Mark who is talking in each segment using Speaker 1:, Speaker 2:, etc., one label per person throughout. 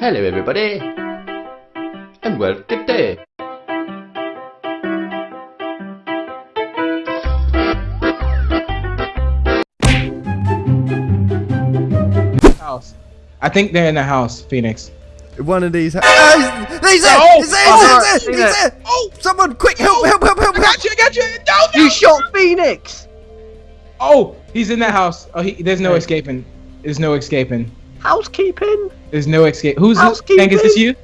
Speaker 1: Hello, everybody, and well, good day.
Speaker 2: House. I think they're in the house, Phoenix.
Speaker 3: One of these. Oh, he's, he's there!
Speaker 2: Oh!
Speaker 3: he's there!
Speaker 2: Oh,
Speaker 3: He's there! He's there! Oh! Someone, quick, help! Help! Help! Help!
Speaker 2: I got you, I got you! No, no!
Speaker 4: You shot Phoenix!
Speaker 2: Oh, he's in that house. Oh, he, there's no escaping. There's no escaping.
Speaker 4: Housekeeping?
Speaker 2: There's no escape. Who's this?
Speaker 4: Housekeeping.
Speaker 2: Hank, is this you?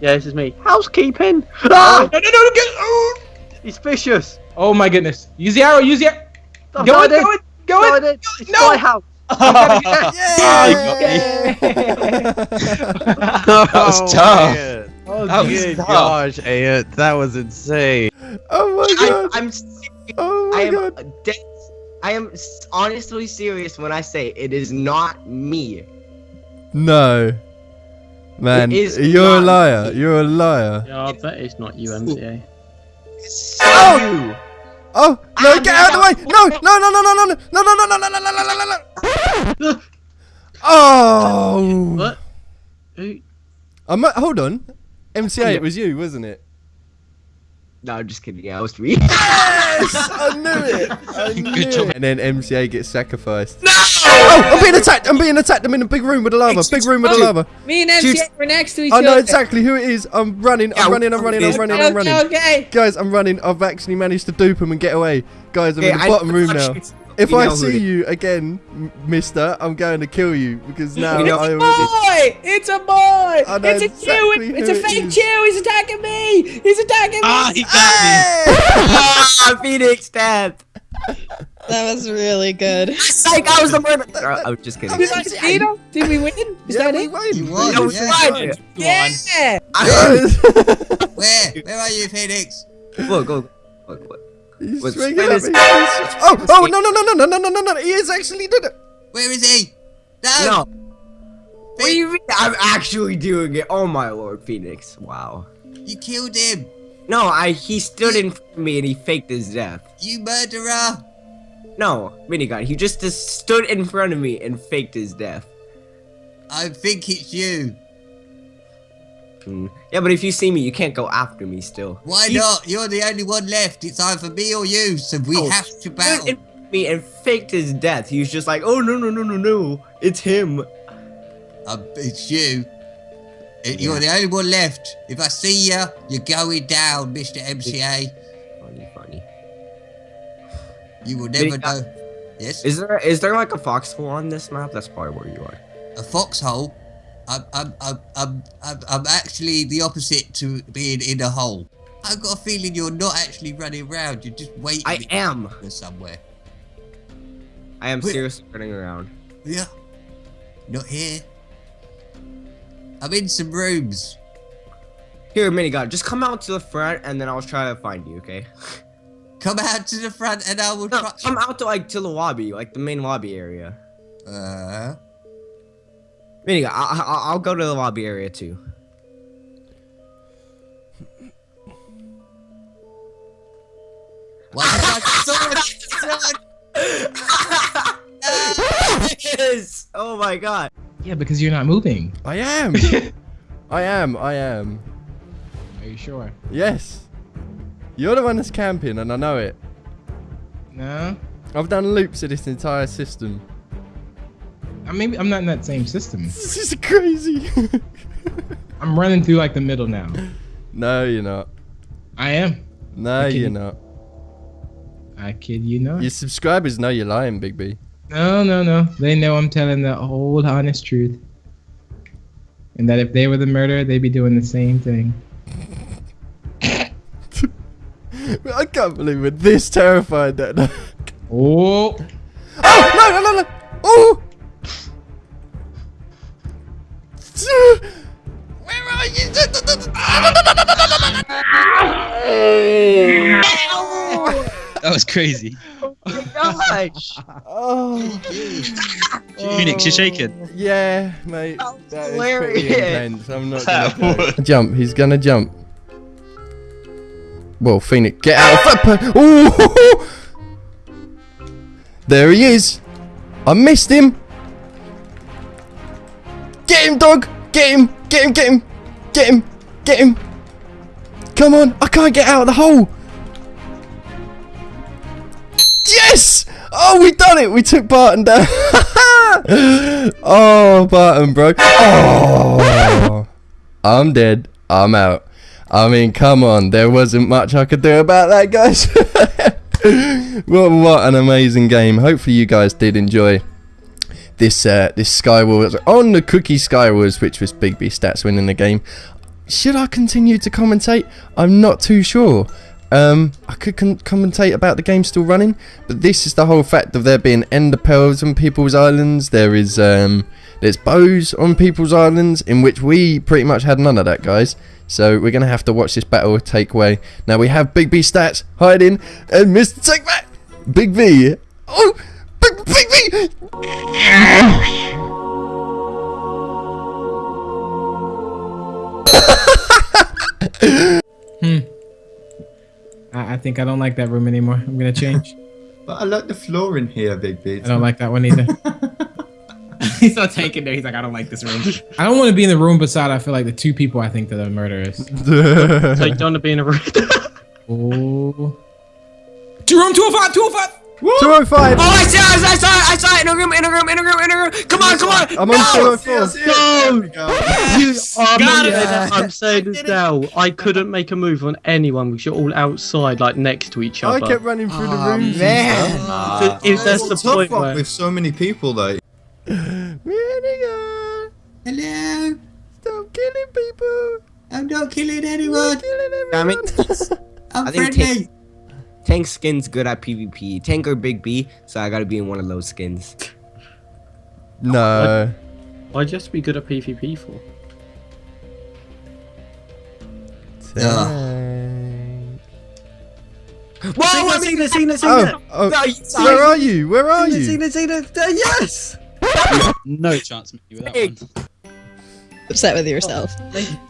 Speaker 4: Yeah, this is me. Housekeeping!
Speaker 2: Oh,
Speaker 4: Ah!
Speaker 2: no, no, no, get, oh.
Speaker 4: He's vicious!
Speaker 2: oh my goodness. Use the arrow, use the arrow.
Speaker 4: I've
Speaker 2: Go in,
Speaker 4: died
Speaker 2: go in, go in.
Speaker 4: Died. It's
Speaker 2: No.
Speaker 4: my house!
Speaker 3: Yeah!
Speaker 5: That was tough.
Speaker 2: Oh,
Speaker 5: That was tough.
Speaker 6: Gosh, Ant, that was insane.
Speaker 3: Oh my
Speaker 7: I,
Speaker 3: god!
Speaker 7: I'm serious.
Speaker 3: Oh
Speaker 7: I am
Speaker 3: god!
Speaker 7: dead. I am honestly serious when I say it is not me.
Speaker 3: No. Man,
Speaker 7: It is
Speaker 3: you're a liar. You're a liar.
Speaker 8: Yeah, I bet it's not you, MCA.
Speaker 7: It's
Speaker 3: Oh! Oh no!
Speaker 7: Ah,
Speaker 3: Get out of the way! No! No! No! No! No! No! No! No! No! No! No! No! No! No! No! No! no, Oh!
Speaker 8: What? Who?
Speaker 3: I might, hold on. MCA, it was you, wasn't it?
Speaker 7: No, I'm just kidding. Yeah, it was me.
Speaker 3: Yes! I knew it! I knew
Speaker 5: Good job.
Speaker 3: it. And then MCA gets sacrificed. No! Oh, I'm being attacked! I'm being attacked! I'm in a big room with the lava. Big room with the lava.
Speaker 9: Me and MCA were next to each other.
Speaker 3: I
Speaker 9: other.
Speaker 3: know exactly who it is. I'm running. I'm running. I'm running. I'm running. I'm running.
Speaker 9: okay.
Speaker 3: Guys, I'm running. I've actually managed to dupe him and get away. Guys, I'm
Speaker 7: Okay,
Speaker 3: in the
Speaker 7: I-
Speaker 3: bottom room
Speaker 7: I
Speaker 3: now.
Speaker 7: Shoot-
Speaker 3: If
Speaker 7: you
Speaker 3: I see
Speaker 7: it is.
Speaker 3: you again, mister, I'm going to kill you because now
Speaker 7: You know-
Speaker 3: I already...
Speaker 9: Boy, it's a boy.
Speaker 3: I know
Speaker 9: It's a
Speaker 3: exactly
Speaker 9: chew. It's a
Speaker 3: who it
Speaker 9: fake
Speaker 3: is.
Speaker 9: chew. He's attacking me. He's attacking me.
Speaker 5: Ah, he got
Speaker 7: ah, Phoenix death.
Speaker 9: That was really good.
Speaker 7: Like I was the murderer. I'm just kidding.
Speaker 9: Did I beat him? Did we win? Is
Speaker 3: Yeah,
Speaker 9: that
Speaker 3: we
Speaker 9: it?
Speaker 3: won.
Speaker 6: You won,
Speaker 7: That was
Speaker 6: yeah.
Speaker 7: fine.
Speaker 9: Yeah.
Speaker 6: Where? Where are you, Phoenix?
Speaker 7: Look, look, look, look.
Speaker 3: He's
Speaker 7: Was
Speaker 3: swinging
Speaker 7: Phoenix-
Speaker 3: at me. Oh, oh, no, no, no, no, no, no, no, no, no. He has actually done it.
Speaker 6: Where is he? No.
Speaker 7: No. What do you mean? I'm actually doing it. Oh my lord, Phoenix. Wow.
Speaker 6: You killed him.
Speaker 7: No, I he stood in front of me and he faked his death.
Speaker 6: You murderer.
Speaker 7: No, minigun. He just, just stood in front of me and faked his death.
Speaker 6: I think it's you.
Speaker 7: Hmm. Yeah, but if you see me, you can't go after me still.
Speaker 6: Why not? You're the only one left. It's either me or you, so we
Speaker 7: Oh,
Speaker 6: have to battle.
Speaker 7: me and faked his death. He was just like, oh no no no no no, it's him.
Speaker 6: Um, it's you. Uh, You're the only one left. If I see you, you're going down, Mr. MCA.
Speaker 7: Funny funny.
Speaker 6: You will never know. Yes?
Speaker 7: Is there is there like a foxhole on this map? That's probably where you are.
Speaker 6: a foxhole. I'm, I'm, I'm, I'm, I'm, actually the opposite to being in a hole. I've got a feeling you're not actually running around. You're just waiting
Speaker 7: I am.
Speaker 6: somewhere.
Speaker 7: I am
Speaker 6: Wait.
Speaker 7: seriously running around.
Speaker 6: Yeah. Not here. I'm in some rooms.
Speaker 7: Here, minigun, just come out to the front and then I'll try to find you. Okay?
Speaker 6: Come out to the front and I will
Speaker 7: No,
Speaker 6: try.
Speaker 7: come out to like to the lobby, like the main lobby area.
Speaker 6: Uh,
Speaker 7: Minigun, I, I, I'll go to the lobby area too.
Speaker 6: why did I sword? Sword!
Speaker 7: yes! Oh my god.
Speaker 2: Yeah, because you're not moving.
Speaker 3: I am. I am. I am.
Speaker 2: Are you sure?
Speaker 3: Yes. You're the one that's camping, and I know it.
Speaker 2: No.
Speaker 3: I've done loops of this entire system.
Speaker 2: I maybe I'm not in that same system.
Speaker 3: This is crazy.
Speaker 2: I'm running through like the middle now.
Speaker 3: no, you're not.
Speaker 2: I am.
Speaker 3: No,
Speaker 2: Okay.
Speaker 3: you're not.
Speaker 2: I kid you not.
Speaker 3: Your subscribers know you're lying, Big B.
Speaker 2: No, no, no. They know I'm telling the whole honest truth. And that if they were the murderer, they'd be doing the same thing.
Speaker 3: I can't believe we're this terrified that.
Speaker 2: Oh,
Speaker 3: oh no no no no! Oh! Where are you?
Speaker 5: That was crazy.
Speaker 7: Gosh!
Speaker 3: Oh,
Speaker 5: Phoenix, you're shaking.
Speaker 3: yeah, mate.
Speaker 7: That was
Speaker 3: That is pretty intense. I'm not gonna jump. He's gonna jump. Well, Phoenix, get out of that. Ooh! There he is. I missed him. Get him, dog. Get him. Get him, get him, get him, get him. Come on, I can't get out of the hole. Yes! Oh, we done it. We took Barton down. oh, Barton broke. Oh, I'm dead. I'm out. I mean, come on. There wasn't much I could do about that, guys. what, what an amazing game. Hopefully you guys did enjoy this uh, this Skywars on the Cookie Skywars, which was Big B Stats winning the game. Should I continue to commentate? I'm not too sure. Um, I could commentate about the game still running, but this is the whole fact of there being ender pearls on people's islands. There is um, there's bows on people's islands, in which we pretty much had none of that, guys. So we're gonna have to watch this battle take way. Now we have Big B Stats hiding, and Mr. Take Back, Big B. Oh, Big Big V.
Speaker 2: Hmm. I, I think I don't like that room anymore. I'm gonna change.
Speaker 10: But I like the floor in here, Big B.
Speaker 2: I don't like that one either. He's not taking there. He's like, I don't like this room. I don't want to be in the room beside. I feel like the two people I think that are murderers.
Speaker 8: So you don't want to be in a room.
Speaker 2: Oh. Two room 205, 205.
Speaker 3: 205.
Speaker 7: Oh, oh I saw it! I saw it! I saw it! In a room! In a room! In a room! In a room! Come on! Come on!
Speaker 3: I'm on 204.
Speaker 10: There we go.
Speaker 8: You are
Speaker 9: Got it.
Speaker 8: I'm saying this now. I couldn't make a move on anyone because you're all outside, like next to each other.
Speaker 3: I
Speaker 8: other.
Speaker 3: kept running through the
Speaker 7: Oh,
Speaker 3: rooms.
Speaker 7: man.
Speaker 8: So if that's the
Speaker 10: a tough
Speaker 8: point
Speaker 10: one
Speaker 8: where
Speaker 10: with so many people, though.
Speaker 3: Renegade,
Speaker 6: Hello.
Speaker 3: stop killing people.
Speaker 6: I'm not killing
Speaker 3: You're
Speaker 6: anyone.
Speaker 3: killing
Speaker 7: I mean,
Speaker 3: everyone.
Speaker 6: I'm
Speaker 7: I think
Speaker 6: friendly.
Speaker 7: Tank skin's good at PvP. Tank or Big B, so I gotta be in one of those skins.
Speaker 3: no.
Speaker 8: why'd you have to be good at PvP for?
Speaker 7: Whoa! I
Speaker 8: seen
Speaker 7: mean,
Speaker 8: it, seen
Speaker 3: Oh, oh,
Speaker 7: no, you-
Speaker 3: where are you? Where are you?
Speaker 8: Seen it, seen it. Uh, yes.
Speaker 5: No chance, Mickey, with that
Speaker 7: Hey.
Speaker 5: one.
Speaker 9: Upset with yourself.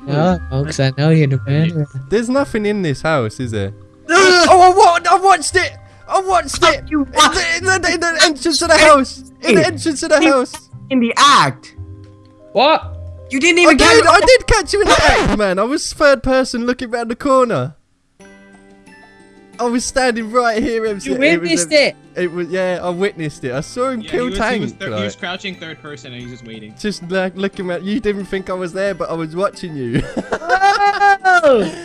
Speaker 2: No, folks, I know you're the murderer.
Speaker 3: There's nothing in this house, is there? oh, I, wa- I watched it. I watched it.
Speaker 7: You
Speaker 3: In the, in, the, in the entrance of the house. In the entrance of the house.
Speaker 7: in the act.
Speaker 2: What?
Speaker 7: You didn't
Speaker 3: I
Speaker 7: even
Speaker 3: did. I did catch you in the act, man. I was third person looking round the corner. I was standing right here, MC.
Speaker 9: You
Speaker 3: was-
Speaker 9: witnessed it.
Speaker 3: It was yeah, I witnessed it. I saw him kill Tank. He was, like, he was,
Speaker 2: crouching third person and he was just waiting.
Speaker 3: just like looking at you. Didn't think I was there, but I was watching you.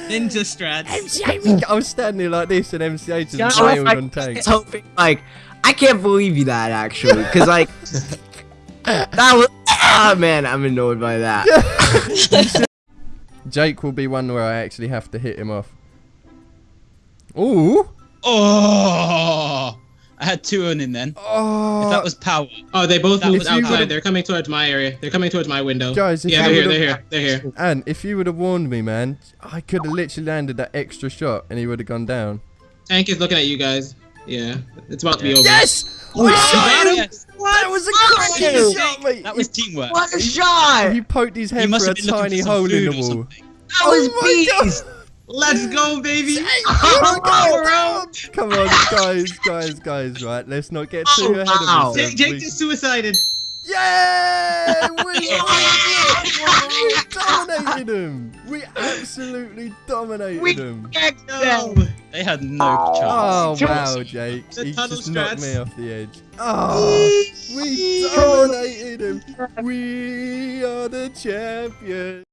Speaker 2: Ninja strats.
Speaker 3: MCA, I was standing there like this, and MCA
Speaker 7: Yeah,
Speaker 3: just
Speaker 7: I was
Speaker 3: nailed
Speaker 7: like-
Speaker 3: on Tank.
Speaker 7: hoping like I can't believe you that actually, because like that was ah man, I'm annoyed by that.
Speaker 3: Jake will be one where I actually have to hit him off. Ooh.
Speaker 5: Oh! I had two on in then.
Speaker 3: Oh.
Speaker 5: If that was power.
Speaker 2: Oh, they both moved outside.
Speaker 3: would've-
Speaker 2: They're coming towards my area. They're coming towards my window.
Speaker 3: Guys,
Speaker 2: yeah, they're here. They're here. They're here.
Speaker 3: And if you would have warned me, man, I could have literally landed that extra shot, and he would have gone down.
Speaker 2: Tank is looking at you guys. Yeah, it's about to be over.
Speaker 3: Yes!
Speaker 5: Oh,
Speaker 3: I shot him!
Speaker 5: yes.
Speaker 3: That was a cracking shot, mate!
Speaker 5: That was teamwork.
Speaker 7: what a shot!
Speaker 3: He poked his head
Speaker 5: must
Speaker 3: through a
Speaker 5: have been looking
Speaker 3: tiny
Speaker 5: for
Speaker 3: hole in the wall.
Speaker 7: That was
Speaker 3: Oh
Speaker 7: beast!
Speaker 2: Let's go, baby.
Speaker 3: Oh my God. Come on, guys, guys, guys, right? Let's not get too
Speaker 7: Oh,
Speaker 3: ahead
Speaker 7: wow.
Speaker 3: of ourselves.
Speaker 2: Jake, Jake
Speaker 3: We-
Speaker 2: just suicided.
Speaker 3: Yeah! We, we dominated him! We absolutely dominated
Speaker 7: We-
Speaker 3: him!
Speaker 2: No.
Speaker 5: They had no chance.
Speaker 3: Oh wow, Jake!
Speaker 2: The
Speaker 3: He
Speaker 2: tunnel
Speaker 3: just knocked me off the edge. Oh, we dominated him! We are the champions!